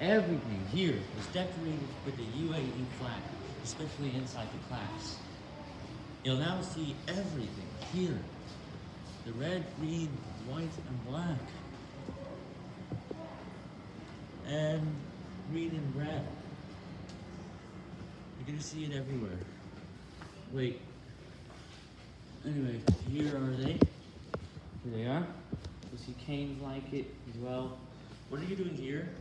Everything here is decorated with the UAE flag, especially inside the class. You'll now see everything here. The red, green, white, and black. And green and red. You're gonna see it everywhere. Wait. Anyway, here are they. Here they are. You see canes like it as well. What are you doing here?